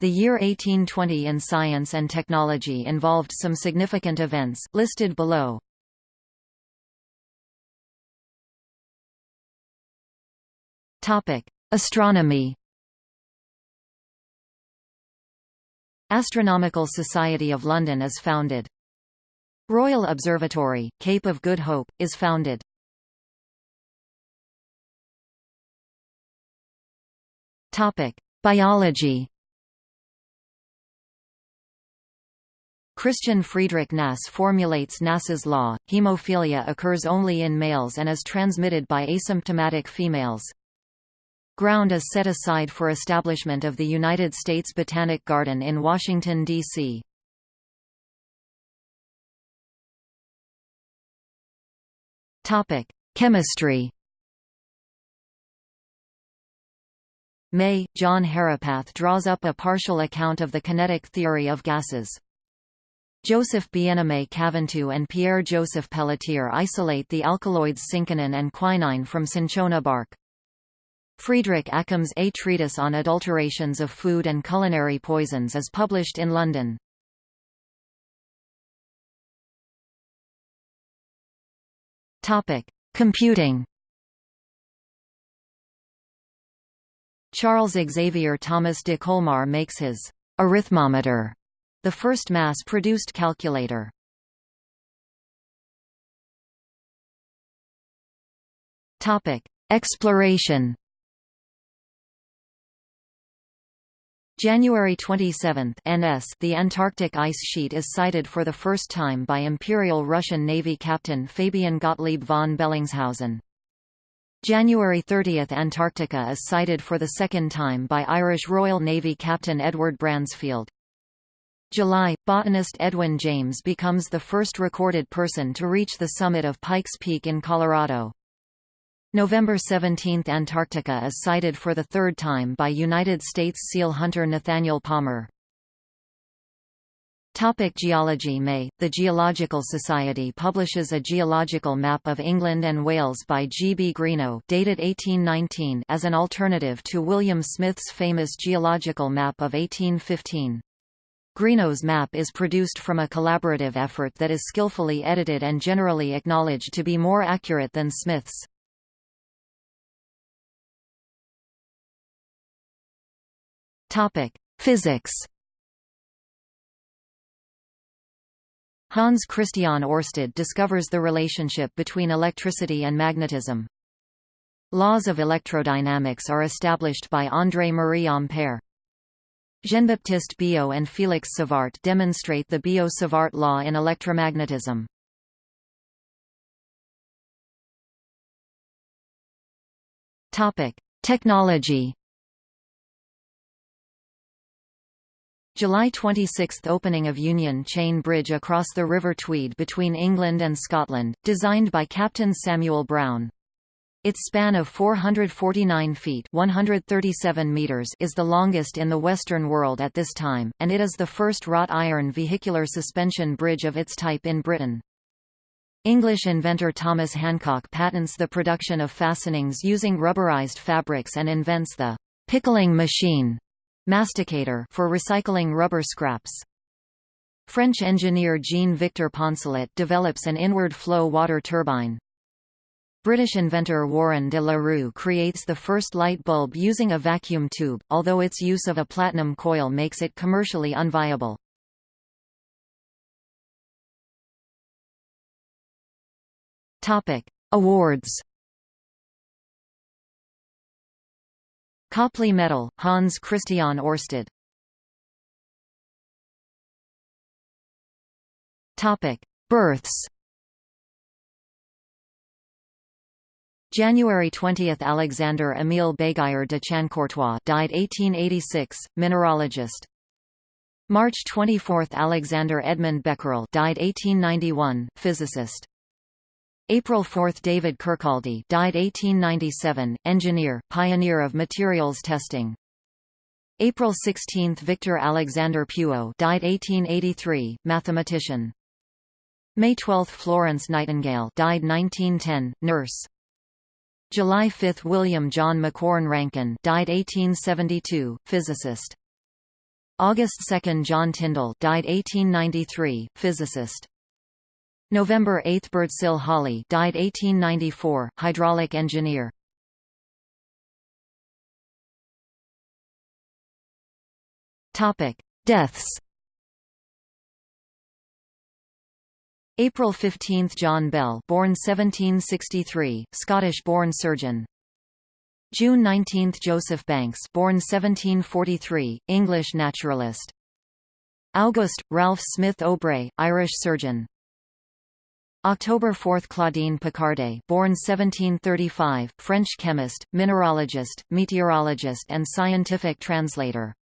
The year 1820 in science and technology involved some significant events, listed below. Astronomy Astronomical Society of London is founded. Royal Observatory, Cape of Good Hope, is founded. Biology Christian Friedrich Nass formulates Nass's law, hemophilia occurs only in males and is transmitted by asymptomatic females. Ground is set aside for establishment of the United States Botanic Garden in Washington, D.C. Chemistry May, John Herapath draws up a partial account of the kinetic theory of gases. Joseph Bien-Aimé Caventou and Pierre-Joseph Pelletier isolate the alkaloids cinchonine and quinine from cinchona bark. Friedrich Accum's A Treatise on Adulterations of Food and Culinary Poisons is published in London. Computing Charles Xavier Thomas de Colmar makes his arithmometer the first mass-produced calculator. Topic: Exploration. January 27 NS The Antarctic ice sheet is sighted for the first time by Imperial Russian Navy Captain Fabian Gottlieb von Bellingshausen. January 30 Antarctica is sighted for the second time by Irish Royal Navy Captain Edward Bransfield. July, botanist Edwin James becomes the first recorded person to reach the summit of Pikes Peak in Colorado. November 17 – Antarctica is sighted for the third time by United States seal hunter Nathaniel Palmer. Topic geology May, the Geological Society publishes a geological map of England and Wales by G. B. Greenough dated 1819 as an alternative to William Smith's famous geological map of 1815. Greenough's map is produced from a collaborative effort that is skillfully edited and generally acknowledged to be more accurate than Smith's. Physics Hans Christian Ørsted discovers the relationship between electricity and magnetism. Laws of electrodynamics are established by André-Marie Ampère. Jean-Baptiste Biot and Félix Savart demonstrate the Biot-Savart law in electromagnetism. Topic: Technology. July 26 – Opening of Union Chain Bridge across the River Tweed between England and Scotland, designed by Captain Samuel Brown. Its span of 449 feet 137 meters is the longest in the Western world at this time, and it is the first wrought iron vehicular suspension bridge of its type in Britain. English inventor Thomas Hancock patents the production of fastenings using rubberized fabrics and invents the pickling machine masticator for recycling rubber scraps. French engineer Jean-Victor Poncelet develops an inward flow water turbine. British inventor Warren de la Rue creates the first light bulb using a vacuum tube, although its use of a platinum coil makes it commercially unviable. Awards Copley Medal, Hans Christian Ørsted. Births January 20 – Alexander Émile Béguier de Chancourtois died 1886, mineralogist. March 24 – Alexander Edmund Becquerel died 1891, physicist. April 4 – David Kirkcaldy died 1897, engineer, pioneer of materials testing. April 16 – Victor Alexander Puiseux died 1883, mathematician. May 12 – Florence Nightingale died 1910, nurse. July 5 – William John Macquorn Rankine died 1872, physicist. August 2 John Tyndall died 1893, physicist. November 8 Birdsill Holly died 1894, hydraulic engineer. Topic: Deaths. April 15 John Bell born 1763, Scottish-born surgeon. June 19 Joseph Banks born 1743, English naturalist. August, Ralph Smith Aubrey, Irish surgeon. October 4 Claudine Picardet born 1735, French chemist, mineralogist, meteorologist and scientific translator.